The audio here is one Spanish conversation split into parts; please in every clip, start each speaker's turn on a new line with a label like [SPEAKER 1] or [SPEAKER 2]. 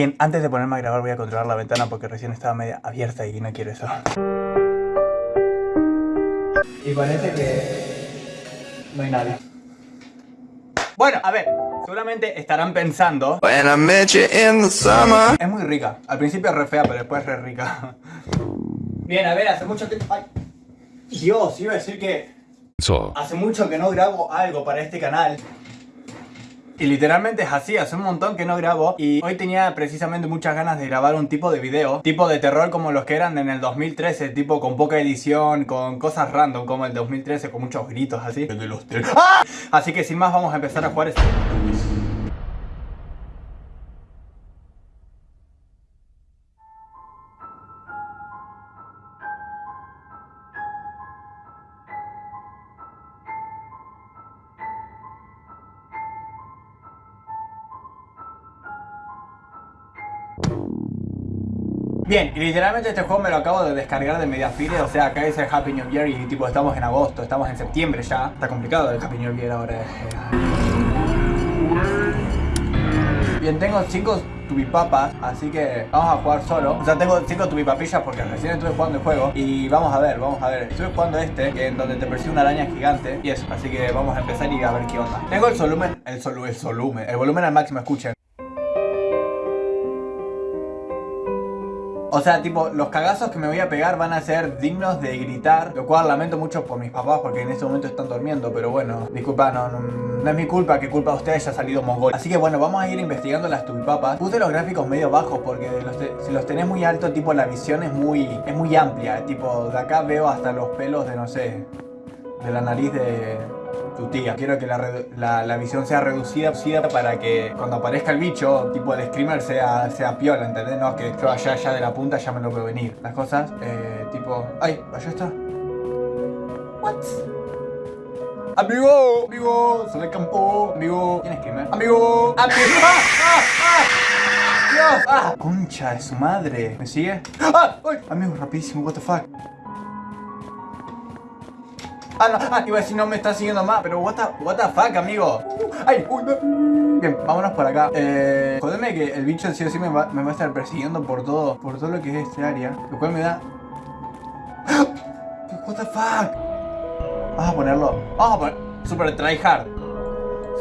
[SPEAKER 1] Bien, antes de ponerme a grabar voy a controlar la ventana porque recién estaba media abierta y no quiero eso. Y parece que no hay nadie. Bueno, a ver, seguramente estarán pensando Es muy rica, al principio es re fea, pero después es re rica Bien, a ver, hace mucho que... Ay. Dios, iba a decir que... Hace mucho que no grabo algo para este canal y literalmente es así, hace un montón que no grabo Y hoy tenía precisamente muchas ganas de grabar un tipo de video Tipo de terror como los que eran en el 2013 Tipo con poca edición, con cosas random como el 2013 Con muchos gritos así ¡Ah! Así que sin más vamos a empezar a jugar este Bien, y literalmente este juego me lo acabo de descargar de Mediafire, o sea, acá dice Happy New Year y tipo estamos en agosto, estamos en septiembre ya. Está complicado el Happy New Year ahora. Eh. Bien, tengo 5 tubipapas, así que vamos a jugar solo. Sea, tengo 5 tubipapillas porque recién estuve jugando el juego. Y vamos a ver, vamos a ver. Estoy jugando este, que en donde te persigue una araña gigante. Y eso, así que vamos a empezar y a ver qué onda. Tengo el volumen, el, sol, el volumen, el volumen al máximo, escuchen. O sea, tipo, los cagazos que me voy a pegar van a ser dignos de gritar Lo cual lamento mucho por mis papás porque en este momento están durmiendo Pero bueno, disculpa, no, no, es mi culpa que culpa de ustedes haya salido mongol. Así que bueno, vamos a ir investigando las tubipapas. Puse los gráficos medio bajos porque si los tenés muy alto, tipo, la visión es muy, es muy amplia. Tipo, de acá veo hasta los pelos de, no sé, de la nariz de, tu tía. Quiero que la, visión sea reducida para que cuando aparezca el bicho, tipo el screamer, sea, sea piola, ¿entendés? No, que yo allá, allá de la punta ya me lo veo venir. Las cosas, eh, tipo... ¡Ay! Allá está. ¿What? Amigo, amigo, sale el campo, amigo. ¿Quién es Screamer? Amigo, amigo. ¡Ah! ¡Ah! ¡Ah! ¡Dios! ¡Ah! Concha de su madre. ¿Me sigue? ¡Ah! ¡Ay! Amigo, rapidísimo, what the fuck. Ah, no, ah, iba a decir no me está siguiendo más, pero what the, what the fuck, amigo. Ay, uy, Bien, vámonos por acá. Eh, jodeme que el bicho sí o sí me va, me va a estar persiguiendo por todo, por todo lo que es este área. Lo cual me da... What the fuck. Vamos a ponerlo. Vamos a poner... Super tryhard.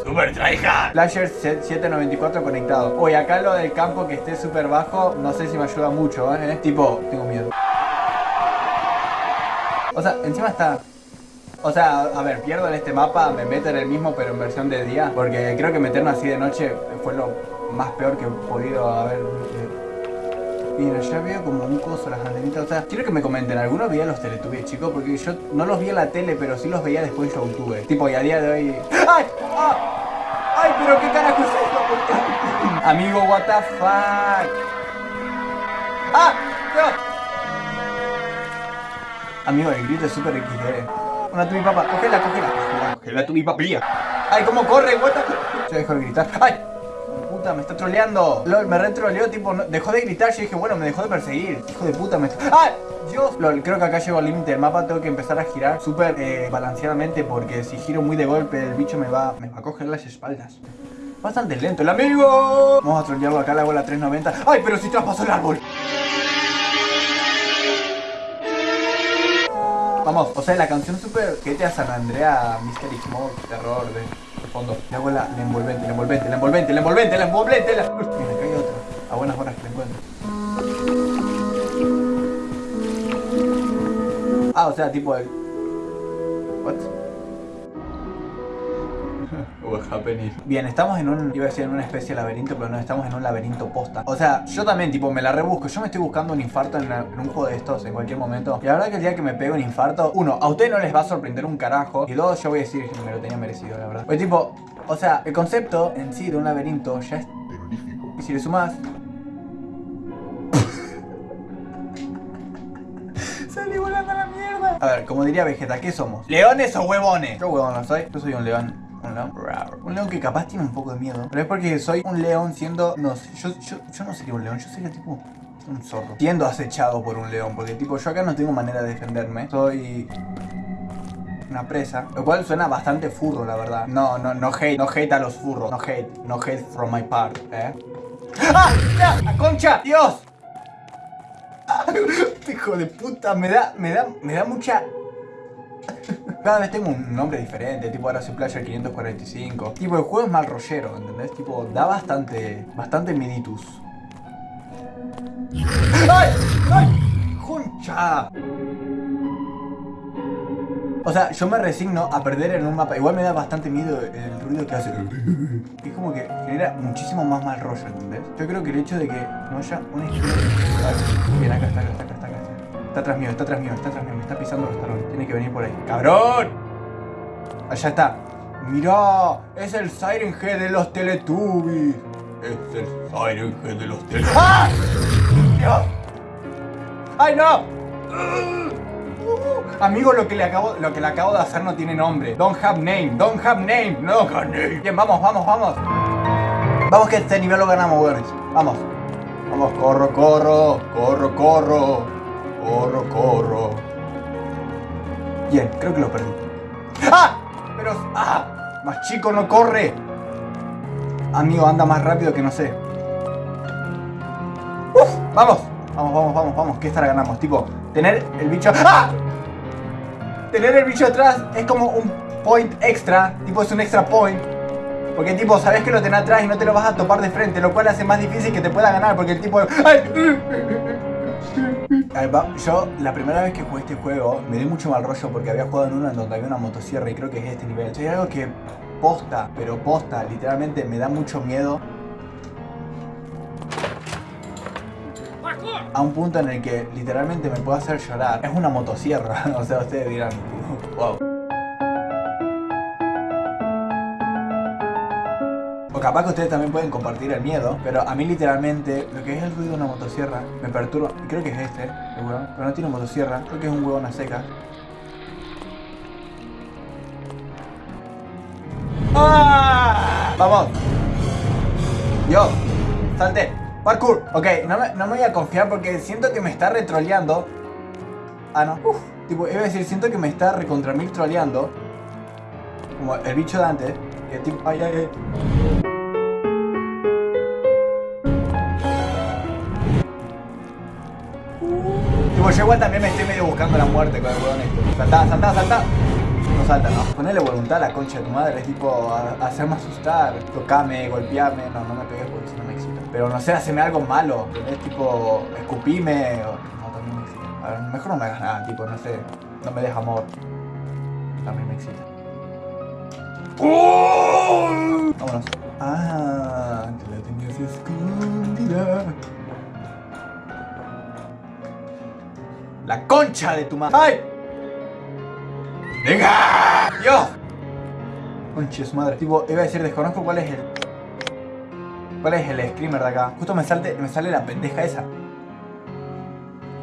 [SPEAKER 1] Super tryhard. Flasher 794 conectado. Uy, acá lo del campo que esté súper bajo, no sé si me ayuda mucho, ¿eh? Tipo, tengo miedo. O sea, encima está o sea, a ver, pierdo en este mapa, me meto en el mismo pero en versión de día Porque creo que meterme así de noche fue lo más peor que he podido haber Mira, ya veo como un coso las antenitas, o sea, quiero que me comenten, ¿alguno veía los Teletubbies, chicos? Porque yo no los vi en la tele, pero sí los veía después en YouTube Tipo, y a día de hoy... ¡Ay! ¡Ah! ¡Ay, pero qué carajo es esto! Amigo, what the fuck ¡Ah! Amigo, el grito es súper XD una tu mi papá. Cógela, cógela. Cógela, cógela tu mi papía. Ay, cómo corre, what Se dejó de gritar. Ay. Puta, me está troleando. LOL, me retroleó, tipo, dejó de gritar. Yo dije, bueno, me dejó de perseguir. Hijo de puta, me. ¡Ay! Dios. LOL, creo que acá llego al límite del mapa. Tengo que empezar a girar súper eh, balanceadamente. Porque si giro muy de golpe, el bicho me va, me va a coger las espaldas. Bastante lento el amigo. Vamos a trolearlo acá, la bola 390. ¡Ay, pero si traspasó el árbol! Vamos, o sea, la canción super GTA San Andrea, Mystery Smoke, terror de, fondo. Le hago la, envolvente, la envolvente, la envolvente, la envolvente, la envolvente, la... Mira, acá hay otra. A buenas horas que la encuentro. Ah, o sea, tipo el... What? Bien, estamos en un, iba a decir en una especie de laberinto, pero no, estamos en un laberinto posta. O sea, yo también, tipo, me la rebusco. Yo me estoy buscando un infarto en, un juego de estos en cualquier momento. Y la verdad que el día que me pego un infarto, uno, a ustedes no les va a sorprender un carajo. Y dos, yo voy a decir que me lo tenía merecido, la verdad. Pues tipo, o sea, el concepto en sí de un laberinto ya es Y si le sumas... Salí volando a la mierda. A ver, como diría Vegeta, ¿qué somos? ¿Leones o huevones? Yo huevón no soy, yo soy un león. Un león, un león que capaz tiene un poco de miedo. Pero es porque soy un león siendo... No, yo, yo, no sería un león, yo sería tipo un zorro. Siendo acechado por un león, porque tipo yo acá no tengo manera de defenderme. Soy una presa, lo cual suena bastante furro, la verdad. No, no, no hate, no hate a los furros, no hate, no hate from my part, ¿eh? ¡Ah! ¡La concha! ¡Dios! Hijo de puta, me da, me da, me da mucha... Cada vez tengo un nombre diferente, tipo ahora soy Player 545. Tipo, el juego es mal rollero, ¿entendés? Tipo, da bastante, bastante miditus. ¡Ay! ¡Ay! ¡Concha! O sea, yo me resigno a perder en un mapa. Igual me da bastante miedo el ruido que hace. Es como que genera muchísimo más mal rollo, ¿entendés? Yo creo que el hecho de que no haya una izquierda... Bien, acá está, acá está, está, atrás mío, está atrás mío, está atrás mío. Me está pisando los talones. Tiene que venir por ahí. ¡Cabrón! Allá está. Mirá, es el Siren Head de los Teletubbies. Es el Siren Head de los Teletubbies. ¡Ah! ¡Dios! ¡Ay, no! Amigo, lo que, le acabo, lo que le acabo de hacer no tiene nombre. Don't have name, don't have name, no have name. Bien, vamos, vamos, vamos. Vamos que este nivel lo ganamos, weones. Vamos. Vamos, corro, corro, corro, corro. Corro. Bien, creo que lo perdí. ¡Ah! Pero, ¡ah! Más chico no corre. Amigo, anda más rápido que no sé. ¡Uf! ¡Vamos! Vamos, vamos, vamos, vamos. Que esta la ganamos. Tipo, tener el bicho... ¡Ah! Tener el bicho atrás es como un point extra. Tipo, es un extra point. Porque tipo, sabes que lo tenés atrás y no te lo vas a topar de frente. Lo cual hace más difícil que te pueda ganar. Porque el tipo... ¡Ay! Yo la primera vez que jugué este juego me di mucho mal rollo porque había jugado en uno en donde había una motosierra y creo que es este nivel. Hay algo que posta, pero posta, literalmente me da mucho miedo a un punto en el que literalmente me puede hacer llorar. Es una motosierra, o sea, ustedes dirán, wow. Capaz que ustedes también pueden compartir el miedo, pero a mí literalmente lo que es el ruido de una motosierra me perturba. Creo que es este, el huevón, pero no tiene motosierra, creo que es un huevón a seca. ¡Ah! ¡Vamos! ¡Yo! ¡Salte! ¡Parkour! Ok, no me, no me voy a confiar porque siento que me está retroleando. Ah, no. Uf, tipo, iba a decir, siento que me está recontra mil troleando. Como el bicho de antes. Ay, ay, ay. Tipo, yo igual también me estoy medio buscando la muerte con el huevón este. Saltá, saltá, saltá. No salta, ¿no? Ponerle voluntad a la concha de tu madre, es tipo, hacerme asustar. Tocame, golpearme. No, no me pegues porque si no me excita. Pero no sé, haceme algo malo. Es tipo, escupime. No, también me excita. A ver, mejor no me hagas nada, tipo, no sé. No me dejes amor. También me excita. Vámonos. Ah, te la tenías escondida. La concha de tu madre. ¡Ay! ¡Venga! ¡Dios! Su madre. Tipo, iba a decir, desconozco cuál es el. ¿Cuál es el screamer de acá? Justo me, salte, me sale la pendeja esa.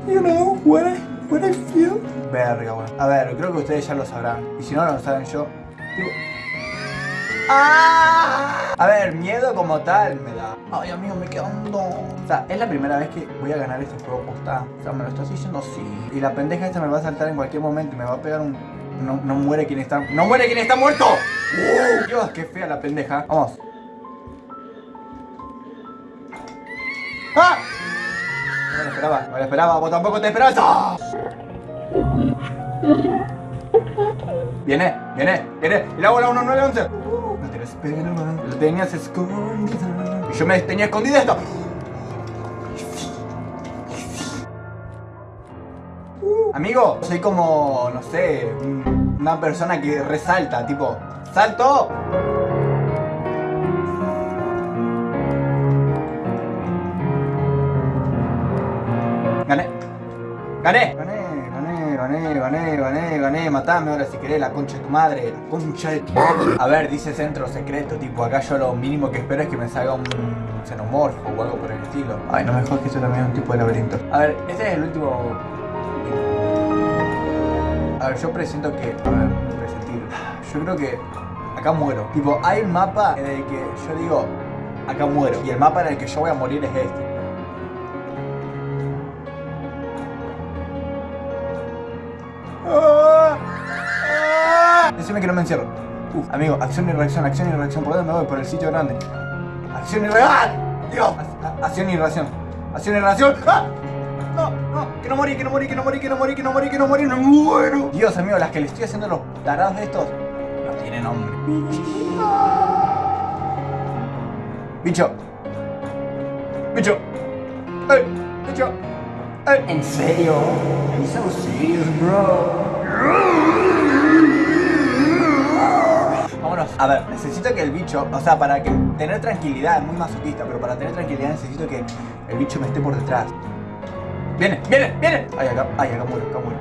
[SPEAKER 1] You know what I, what I feel. Verga, bueno. A ver, creo que ustedes ya lo sabrán. Y si no lo saben yo. Tipo. ¡Ah! A ver, miedo como tal me da. Ay, amigo, me quedo hondo. O sea, es la primera vez que voy a ganar este juego posta. O sea, me lo estás diciendo sí. Y la pendeja esta me va a saltar en cualquier momento y me va a pegar un. No, no muere quien está. ¡No muere quien está muerto! ¡Uh! Dios, qué fea la pendeja. Vamos. ¡Ah! No me lo esperaba, no me lo esperaba, vos tampoco te esperabas. ¡Ah! Viene, viene, viene. Y la bola 1911. Esperaba. Lo tenías escondida. Y yo me tenía escondida esto. Amigo, soy como, no sé, un- una persona que resalta, tipo, ¡salto! Gané. Gané. Gané, gané, gané, gané. Matame ahora si querés la concha de tu madre. La concha de tu madre. A ver, dice centro secreto. Tipo, acá yo lo mínimo que espero es que me salga un xenomorfo o algo por el estilo. Ay, no me jodas que eso también es un tipo de laberinto. A ver, este es el último. A ver, yo presiento que. A ver, presentir. Yo creo que acá muero. Tipo, hay un mapa en el que yo digo, acá muero. Y el mapa en el que yo voy a morir es este. Decime que no me encierro. Uf, amigo, acción y reacción, acción y reacción. ¿Por dónde me voy? Por el sitio grande. Acción y reacción. Dios. Acción y reacción. Acción y reacción. ¡Ah! No, no, que no morí, que no morí, que no morí, que no morí, que no morí, que no morí, no muero. Dios mío, las que le estoy haciendo los tarados estos no tienen nombre. Bicho. Bicho. ¡Ey! Bicho. ¡Ey!
[SPEAKER 2] ¿En serio? I'm so serious, bro.
[SPEAKER 1] A ver, necesito que el bicho, o sea, para que tener tranquilidad, es muy masoquista, pero para tener tranquilidad necesito que el bicho me esté por detrás. Viene, viene, viene. Ay, acá, ay, acá muero, acá muero.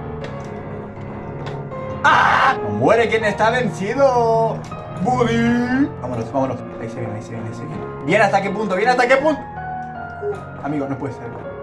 [SPEAKER 1] ¡Ah! Muere quien está vencido. Buddy. Vámonos, vámonos. Ahí se viene, ahí se viene, ahí se viene. ¿Viene hasta qué punto? ¿Viene hasta qué punto? Amigo, no puede ser.